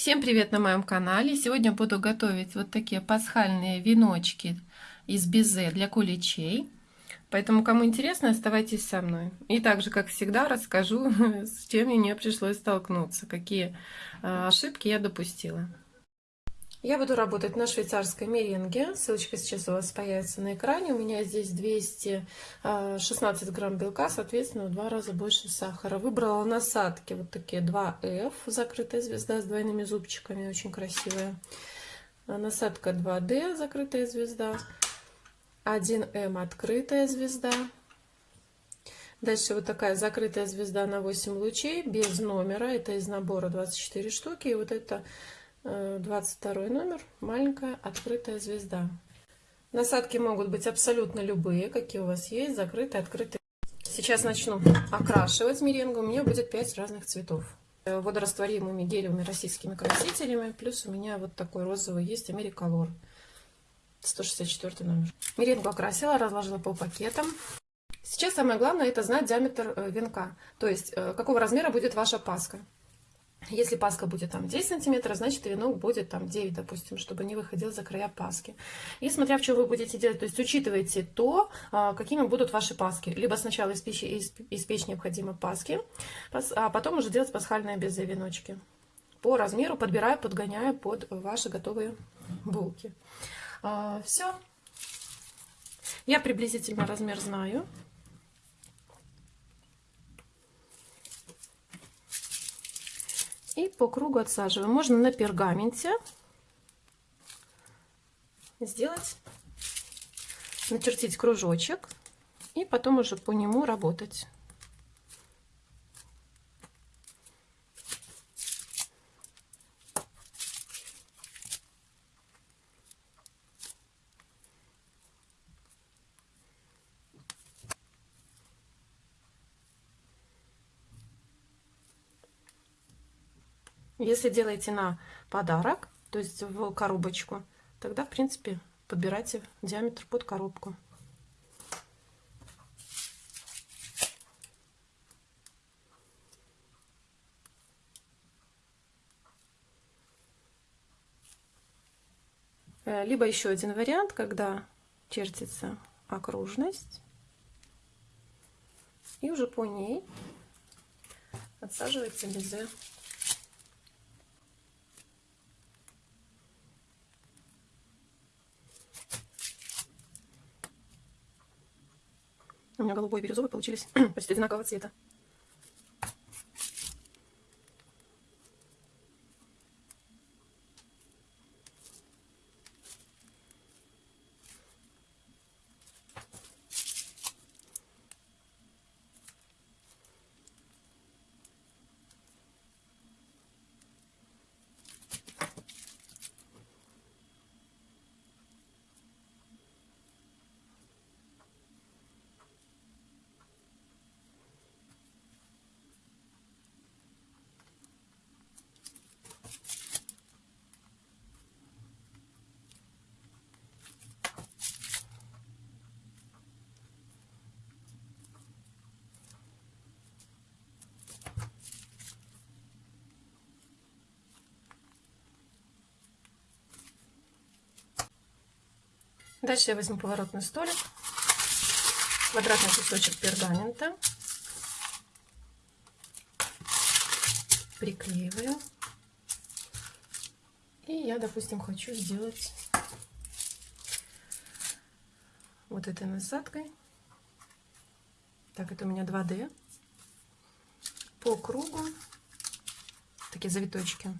Всем привет на моем канале! Сегодня буду готовить вот такие пасхальные веночки из безе для куличей. Поэтому, кому интересно, оставайтесь со мной. И также, как всегда, расскажу, с чем мне пришлось столкнуться, какие а, ошибки я допустила. Я буду работать на швейцарской меренге. Ссылочка сейчас у вас появится на экране. У меня здесь 216 а, грамм белка, соответственно, в два раза больше сахара. Выбрала насадки вот такие 2F, закрытая звезда с двойными зубчиками, очень красивая. А, насадка 2D, закрытая звезда. 1М, открытая звезда. Дальше вот такая закрытая звезда на 8 лучей, без номера. Это из набора 24 штуки. И вот это 22 э, номер, маленькая открытая звезда. Насадки могут быть абсолютно любые, какие у вас есть, закрытые, открытые. Сейчас начну окрашивать меренгу. У меня будет 5 разных цветов. Э, водорастворимыми гелевыми российскими красителями. Плюс у меня вот такой розовый есть Америколор. 164 номер. Меренгу окрасила, разложила по пакетам. Сейчас самое главное это знать диаметр э, венка. То есть, какого размера будет ваша паска. Если паска будет там 10 сантиметров, значит венок будет там 9, допустим, чтобы не выходил за края паски. И смотря в чем вы будете делать, то есть учитывайте то, а, какими будут ваши паски. Либо сначала испечь, испечь необходимо паски, а потом уже делать пасхальные безе веночки. По размеру подбираю, подгоняю под ваши готовые булки. А, Все. Я приблизительно размер знаю. И по кругу отсаживаем. Можно на пергаменте сделать, начертить кружочек и потом уже по нему работать. Если делаете на подарок, то есть в коробочку, тогда, в принципе, подбирайте диаметр под коробку. Э, либо еще один вариант, когда чертится окружность, и уже по ней отсаживается безе. У меня голубой и бирюзовый получились почти одинакового цвета. Дальше я возьму поворотный столик, квадратный кусочек пергамента, приклеиваю. И я, допустим, хочу сделать вот этой насадкой. Так, это у меня 2D. По кругу такие завиточки.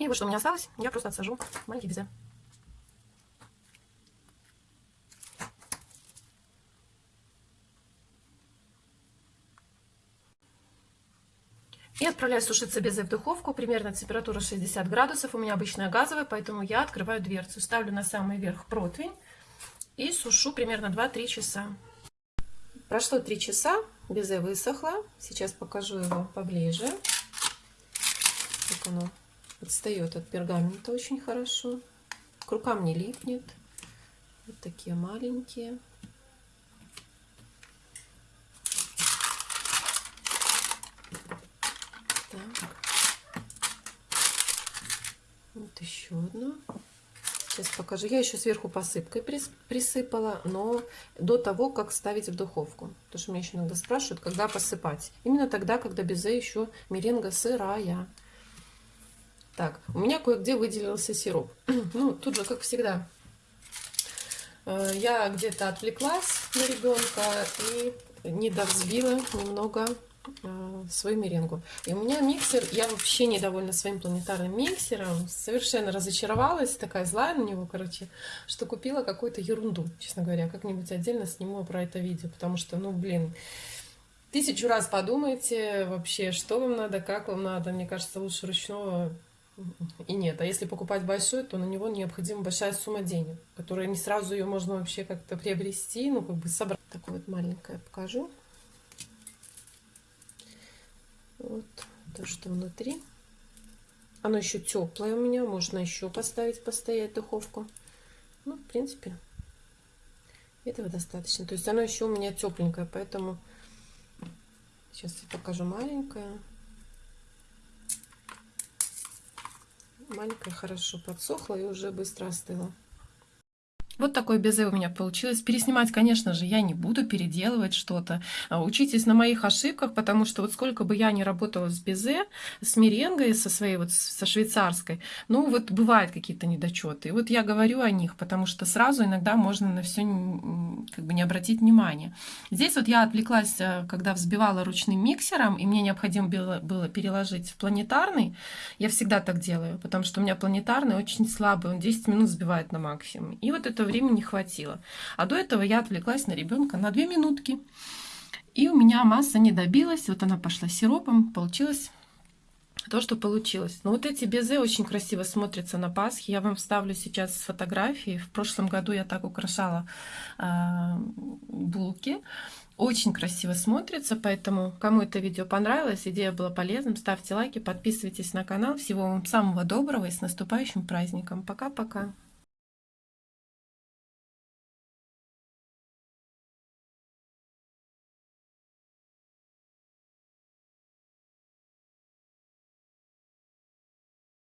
И вот что у меня осталось, я просто отсажу маленький безе. И отправляю сушиться безе в духовку, примерно температура 60 градусов. У меня обычная газовая, поэтому я открываю дверцу. Ставлю на самый верх противень и сушу примерно 2-3 часа. Прошло 3 часа, безе высохло. Сейчас покажу его поближе. Как оно отстает от пергамента очень хорошо. К рукам не липнет. Вот такие маленькие. Вот еще одно. Сейчас покажу. Я еще сверху посыпкой присыпала, но до того, как ставить в духовку. Потому что меня еще иногда спрашивают, когда посыпать. Именно тогда, когда безе еще меренга сырая. Так, у меня кое-где выделился сироп. ну, тут же, как всегда, э, я где-то отвлеклась на ребенка и не довзбила немного Э, свою меренгу. И у меня миксер, я вообще недовольна своим планетарным миксером, совершенно разочаровалась, такая злая на него, короче, что купила какую-то ерунду, честно говоря, как-нибудь отдельно сниму про это видео, потому что, ну, блин, тысячу раз подумайте вообще, что вам надо, как вам надо, мне кажется, лучше ручного и нет. А если покупать большой, то на него необходима большая сумма денег, которая не сразу ее можно вообще как-то приобрести, ну, как бы собрать. Такое вот маленькое покажу. Вот то, что внутри. Оно еще теплое у меня, можно еще поставить, постоять духовку. Ну, в принципе, этого достаточно. То есть оно еще у меня тепленькое, поэтому сейчас я покажу маленькое. Маленькая хорошо подсохла и уже быстро остыла. Вот такое безе у меня получилось. Переснимать, конечно же, я не буду, переделывать что-то. А, учитесь на моих ошибках, потому что вот сколько бы я ни работала с безе, с меренгой, со своей вот, со швейцарской, ну вот бывают какие-то недочеты. И вот я говорю о них, потому что сразу иногда можно на все как бы не обратить внимания. Здесь вот я отвлеклась, э, когда взбивала ручным миксером, и мне необходимо было, было переложить в планетарный. Я всегда так делаю, потому что у меня планетарный очень слабый, он 10 минут взбивает на максимум. И вот это времени хватило. А до этого я отвлеклась на ребенка на 2 минутки. И у меня масса не добилась. Вот она пошла сиропом. Получилось то, что получилось. Но вот эти безе очень красиво смотрятся на Пасхе. Я вам вставлю сейчас фотографии. В прошлом году я так украшала э, булки. Очень красиво смотрится, поэтому кому это видео понравилось, идея была полезным, ставьте лайки, подписывайтесь на канал. Всего вам самого доброго и с наступающим праздником. Пока-пока.